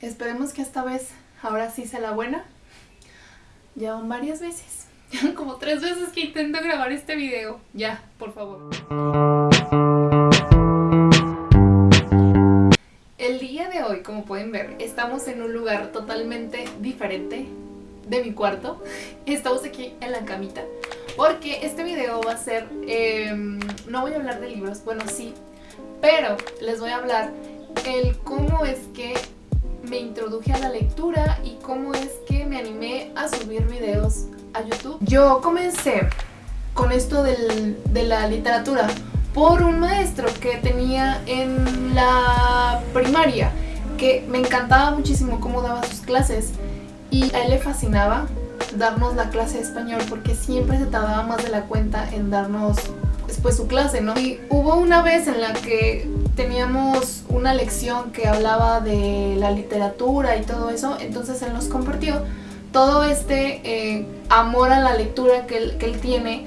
Esperemos que esta vez, ahora sí sea la buena. Ya van varias veces. como tres veces que intento grabar este video. Ya, por favor. El día de hoy, como pueden ver, estamos en un lugar totalmente diferente de mi cuarto. Estamos aquí en la camita. Porque este video va a ser... Em, no voy a hablar de libros, bueno sí. Pero les voy a hablar el cómo es que me introduje a la lectura y cómo es que me animé a subir videos a YouTube. Yo comencé con esto de la literatura por un maestro que tenía en la primaria que me encantaba muchísimo cómo daba sus clases y a él le fascinaba darnos la clase de español porque siempre se tardaba más de la cuenta en darnos después su clase, ¿no? Y hubo una vez en la que teníamos una lección que hablaba de la literatura y todo eso, entonces él nos compartió todo este eh, amor a la lectura que él, tiene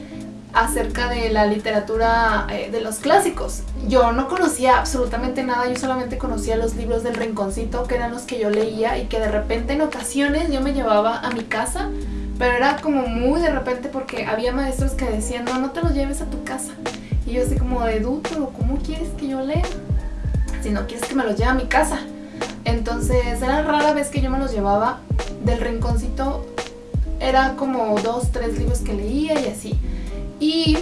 acerca de la literatura eh, de los clásicos. Yo no conocía absolutamente nada, yo solamente conocía los libros del rinconcito que eran los que yo leía y que de repente en ocasiones yo me llevaba a mi casa pero era como muy de repente porque había maestros que decían no, no te los lleves a tu casa y yo así como de ¿cómo quieres que yo lea? Si no quieres que me los lleve a mi casa. Entonces era rara vez que yo me los llevaba del rinconcito. Era como dos, tres libros que leía y así. Y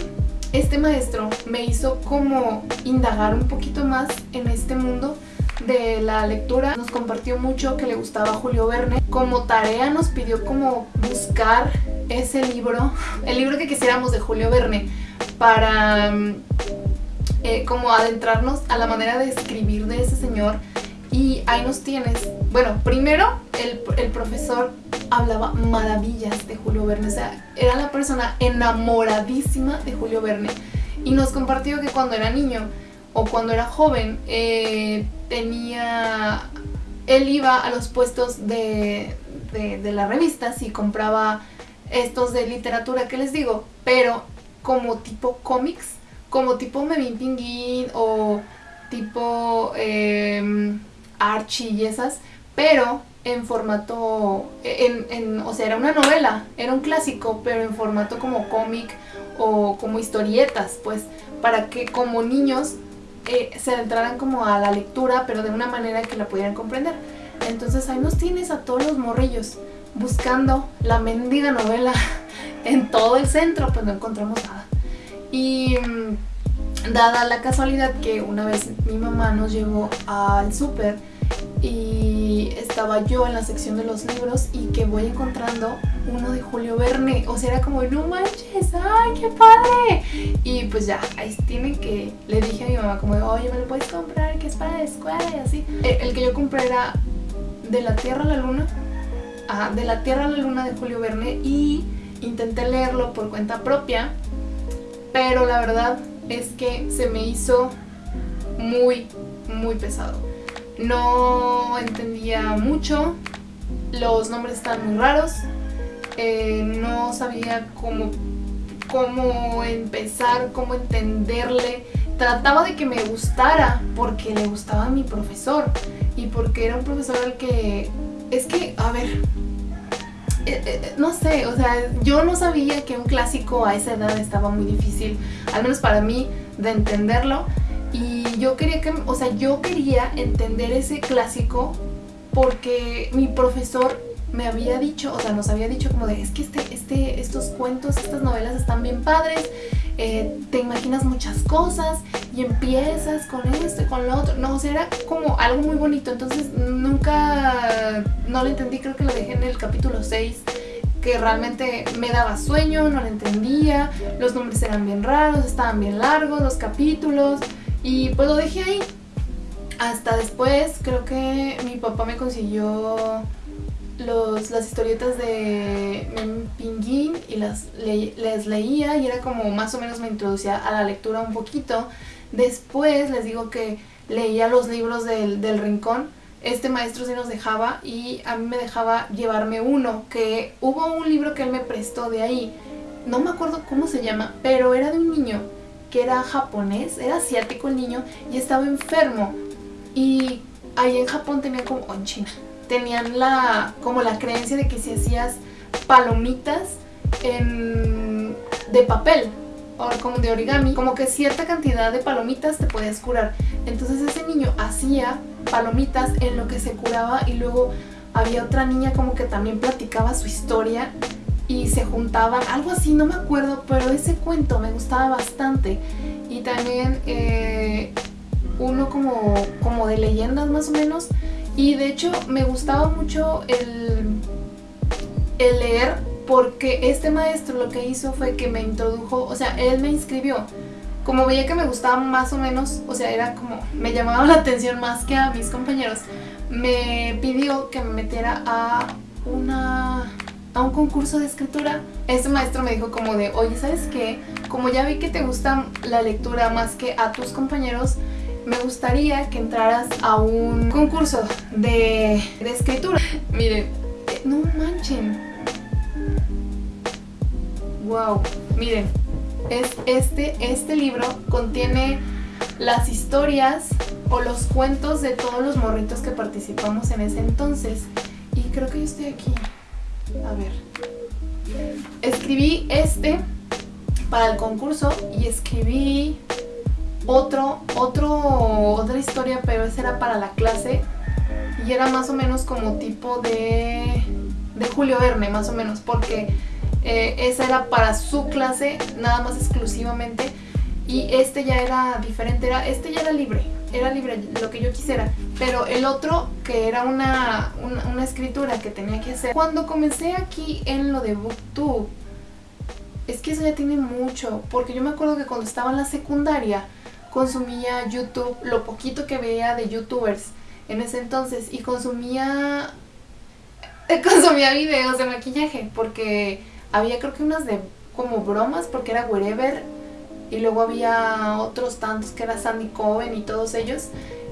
este maestro me hizo como indagar un poquito más en este mundo de la lectura. Nos compartió mucho que le gustaba Julio Verne. Como tarea nos pidió como buscar ese libro, el libro que quisiéramos de Julio Verne para mm, eh, como adentrarnos a la manera de escribir de ese señor. Y ahí nos tienes. Bueno, primero el, el, profesor hablaba maravillas de Julio Verne, o sea, era la persona enamoradísima de Julio Verne. Y nos compartió que cuando era niño o cuando era joven eh, tenía... Él iba a los puestos de, de, de las revistas y compraba estos de literatura que les digo, pero como tipo cómics, como tipo Memín Pinguín o tipo eh, Archie y esas, pero en formato, en, en, o sea, era una novela, era un clásico, pero en formato como cómic o como historietas, pues, para que como niños eh, se entraran como a la lectura, pero de una manera que la pudieran comprender. Entonces ahí nos tienes a todos los morrillos buscando la mendiga novela en todo el centro, pues no encontramos nada. Y mm, dada la casualidad que una vez mi mamá nos llevó al súper y estaba yo en la sección de los libros y que voy encontrando uno de Julio Verne, o sea, era como, no manches, ¡ay, qué padre! Y pues ya, ahí tienen que, le dije a mi mamá como, oye, ¿me lo puedes comprar? Que es para la escuela y así. El, que yo compré era De la Tierra a la Luna, De la Tierra a la Luna de Julio Verne y intenté leerlo por cuenta propia pero la verdad es que se me hizo muy, muy pesado. No entendía mucho, los nombres estaban muy raros, eh, no sabía cómo, cómo empezar, cómo entenderle. Trataba de que me gustara porque le gustaba a mi profesor y porque era un profesor al que... Es que, a ver, eh, eh, no sé, o sea, yo no sabía que un clásico a esa edad estaba muy difícil, al menos para mí, de entenderlo. Y yo quería que, o sea, yo quería entender ese clásico porque mi profesor me había dicho, o sea, nos había dicho como de, es que este, este, estos cuentos, estas novelas están bien padres, eh, te imaginas muchas cosas y empiezas con esto y con lo otro. No, o sea, era como algo muy bonito, entonces nunca, no lo entendí, creo que lo dejé en el capítulo 6 que realmente me daba sueño, no lo entendía, los nombres eran bien raros, estaban bien largos los capítulos y pues lo dejé ahí. Hasta después creo que mi papá me consiguió las historietas de Pinguín y las les leía y era como más o menos me introducía a la lectura un poquito. Después les digo que leía los libros del, del rincón. Este maestro sí nos dejaba y a mí me dejaba llevarme uno, que hubo un libro que él me prestó de ahí. No me acuerdo cómo se llama, pero era de un niño que era japonés, era asiático el niño y estaba enfermo. Y ahí en Japón tenía como, o en China, tenían la como la creencia de que si hacías palomitas de papel o como de origami, como que cierta cantidad de palomitas te podías curar. Entonces ese niño hacía palomitas en lo que se curaba y luego había otra niña como que también platicaba su historia y se juntaban, algo así, no me acuerdo, pero ese cuento me gustaba bastante. Y también eh, uno como, como de leyendas más o menos. Y de hecho me gustaba mucho el, el leer porque este maestro lo que hizo fue que me introdujo, o sea, él me inscribió. Como veía que me gustaba más o menos, o sea, era como, me llamaba la atención más que a mis compañeros, me pidió que me metiera a una a un concurso de escritura. Este maestro me dijo como de, oye, ¿sabes qué? Como ya vi que te gusta la lectura más que a tus compañeros, me gustaría que entraras a un concurso de, de escritura. Miren, no manchen, Wow, miren, es este, este libro contiene las historias o los cuentos de todos los morritos que participamos en ese entonces. Y creo que yo estoy aquí. A ver. Escribí este para el concurso y escribí otro, otro, otra historia, pero esa era para la clase y era más o menos como tipo de, de Julio Verne, más o menos, porque eh, esa era para su clase, nada más exclusivamente. Y este ya era diferente, era, este ya era libre, era libre, lo que yo quisiera. Pero el otro, que era una, una, escritura que tenía que hacer. Cuando comencé aquí en lo de Booktube, es que eso ya tiene mucho, porque yo me acuerdo que cuando estaba en la secundaria, consumía YouTube, lo poquito que veía de youtubers en ese entonces, y consumía consumía videos de maquillaje, porque había creo que unas de como bromas porque era Wherever y luego había otros tantos que era Sandy Cohen y todos ellos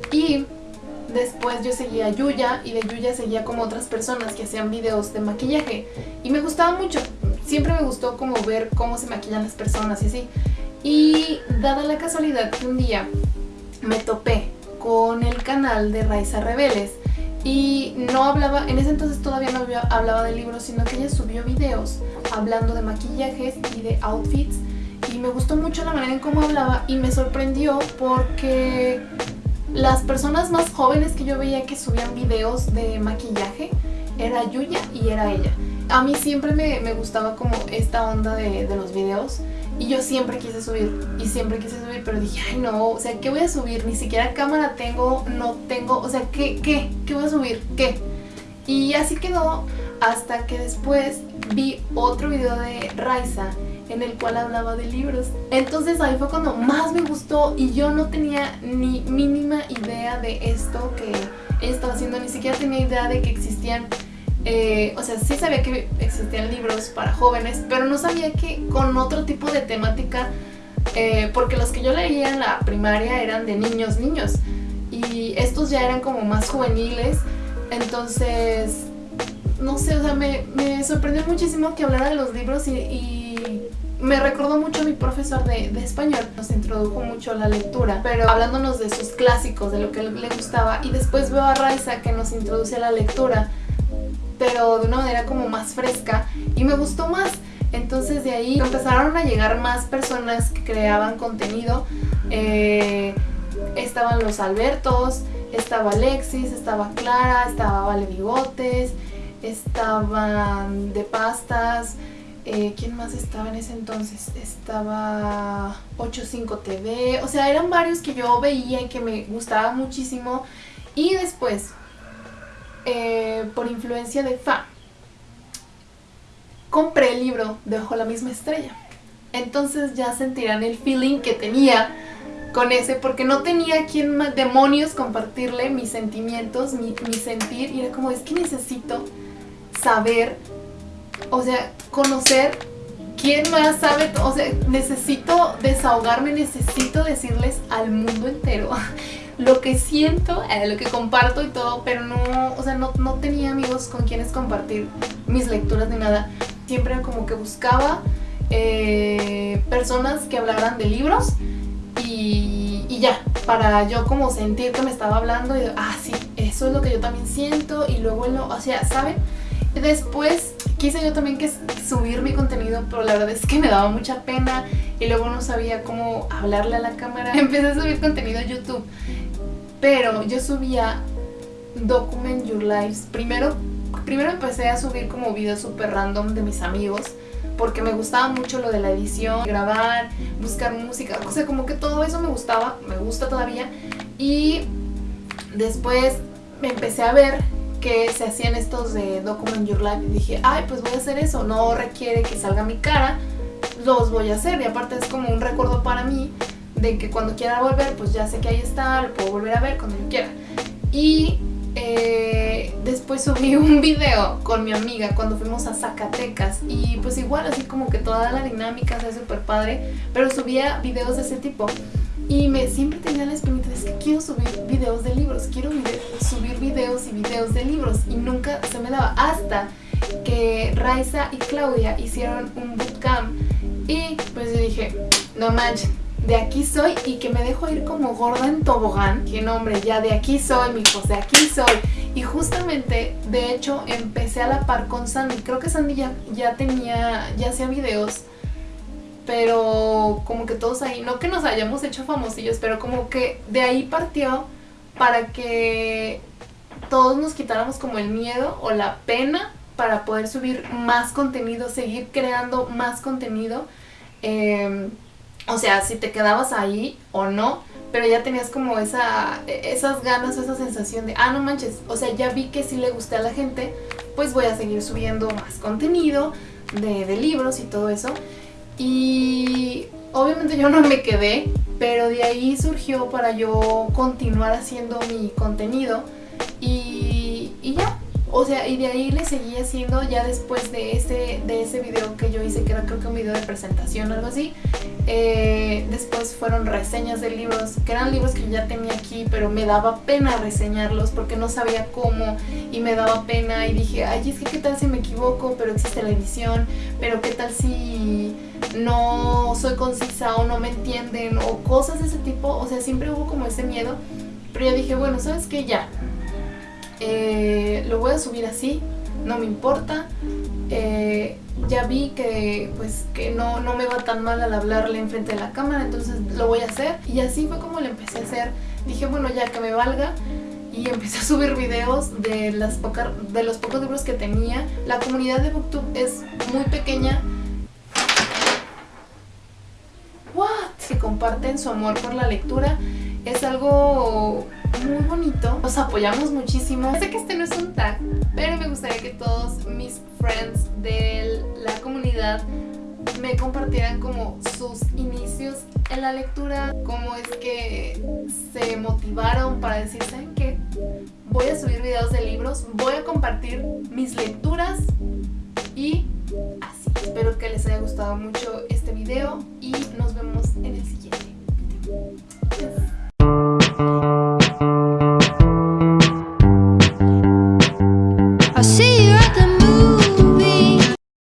y después yo seguía a Yuya y de Yuya seguía como otras personas que hacían videos de maquillaje y me gustaba mucho, siempre me gustó como ver cómo se maquillan las personas y así y dada la casualidad que un día me topé con el canal de Raiza Rebeles y no hablaba, en ese entonces todavía no hablaba de libros, sino que ella subió videos hablando de maquillajes y de outfits y me gustó mucho la manera en cómo hablaba y me sorprendió porque las personas más jóvenes que yo veía que subían videos de maquillaje era Yuya y era ella. A mí siempre me, gustaba como esta onda de, de los videos y yo siempre quise subir, y siempre quise subir, pero dije, ay no, o sea, ¿qué voy a subir? Ni siquiera cámara tengo, no tengo, o sea, ¿qué, qué? ¿Qué voy a subir? ¿Qué? Y así quedó hasta que después vi otro video de Raiza en el cual hablaba de libros. Entonces ahí fue cuando más me gustó y yo no tenía ni mínima idea de esto que estaba haciendo, ni siquiera tenía idea de que existían eh, o sea, sí sabía que existían libros para jóvenes, pero no sabía que con otro tipo de temática, eh, porque los que yo leía en la primaria eran de niños, niños, y estos ya eran como más juveniles, entonces, no sé, o sea, me, sorprendió muchísimo que hablara de los libros y, me recordó mucho a mi profesor de, de, español, nos introdujo mucho la lectura, pero hablándonos de sus clásicos, de lo que le gustaba, y después veo a Raiza que nos introduce a la lectura, pero de una manera como más fresca y me gustó más. Entonces de ahí empezaron a llegar más personas que creaban contenido. Eh, estaban los Albertos, estaba Alexis, estaba Clara, estaba Vale Bigotes, estaban De Pastas, eh, ¿quién más estaba en ese entonces? Estaba 85 TV, o sea, eran varios que yo veía y que me gustaba muchísimo. Y después, eh, por influencia de Fa, compré el libro de la misma estrella. Entonces ya sentirán el feeling que tenía con ese, porque no tenía quien demonios compartirle mis sentimientos, mi, mi sentir, y era como, es que necesito saber, o sea, conocer quién más sabe, o sea, necesito desahogarme, necesito decirles al mundo entero lo que siento, eh, lo que comparto y todo, pero no, o sea, no, tenía amigos con quienes compartir mis lecturas ni nada. Siempre como que buscaba eh, personas que hablaran de libros y, y ya, para yo como sentir que me estaba hablando y ah, sí, eso es lo que yo también siento y luego, lo, o sea, ¿saben? Después quise yo también que subir mi contenido, pero la verdad es que me daba mucha pena y luego no sabía cómo hablarle a la cámara. Empecé a subir contenido a YouTube, pero yo subía Document Your Lives. Primero, primero empecé a subir como videos super random de mis amigos, porque me gustaba mucho lo de la edición, grabar, buscar música, o sea, como que todo eso me gustaba, me gusta todavía. Y después me empecé a ver que se hacían estos de Document Your Life y dije, ay, pues voy a hacer eso, no requiere que salga mi cara, los voy a hacer y aparte es como un recuerdo para mí de que cuando quiera volver, pues ya sé que ahí está, lo puedo volver a ver cuando yo quiera. Y eh, después subí un video con mi amiga cuando fuimos a Zacatecas y pues igual así como que toda la dinámica es súper padre, pero subía videos de ese tipo y me siempre tenía la espinita de que quiero subir videos de libros, quiero subir videos y videos de libros y nunca se me daba hasta que Raiza y Claudia hicieron un bootcamp y pues yo dije, no manches, de aquí soy y que me dejo ir como gorda en tobogán. Que no, hombre, ya de aquí soy, mijos, de aquí soy. Y justamente, de hecho, empecé a la par con Sandy. Creo que Sandy ya, ya tenía, ya hacía videos pero como que todos ahí, no que nos hayamos hecho famosillos, pero como que de ahí partió para que todos nos quitáramos como el miedo o la pena para poder subir más contenido, seguir creando más contenido. Em, o sea, si te quedabas ahí o no, pero ya tenías como esa, esas ganas o esa sensación de, ah, no manches, o sea, ya vi que sí le gusté a la gente, pues voy a seguir subiendo más contenido de, de libros y todo eso. Y obviamente yo no me quedé, pero de ahí surgió para yo continuar haciendo mi contenido y, y ya, o sea, y de ahí le seguí haciendo ya después de ese, de ese video que yo hice, que era creo que un video de presentación o algo así. Eh, después fueron reseñas de libros, que eran libros que yo ya tenía aquí, pero me daba pena reseñarlos porque no sabía cómo y me daba pena y dije, ay, es que qué tal si me equivoco, pero existe la edición, pero qué tal si no soy concisa o no me entienden o cosas de ese tipo, o sea, siempre hubo como ese miedo, pero yo dije, bueno, ¿sabes qué? Ya, eh, lo voy a subir así, no me importa. Eh, ya vi que pues que no, no me va tan mal al hablarle enfrente de la cámara, entonces lo voy a hacer. Y así fue como lo empecé a hacer. Dije, bueno, ya que me valga. Y empecé a subir videos de, las de los pocos libros que tenía. La comunidad de Booktube es muy pequeña. What? Que comparten su amor por la lectura. Es algo muy bonito. Nos apoyamos muchísimo. Sé que este no es un tag, pero me gustaría que todos mis friends de la comunidad me compartieran como sus inicios en la lectura, cómo es que se motivaron para decir, ¿saben qué? Voy a subir videos de libros, voy a compartir mis lecturas y así. Espero que les haya gustado mucho este video y nos vemos en el siguiente.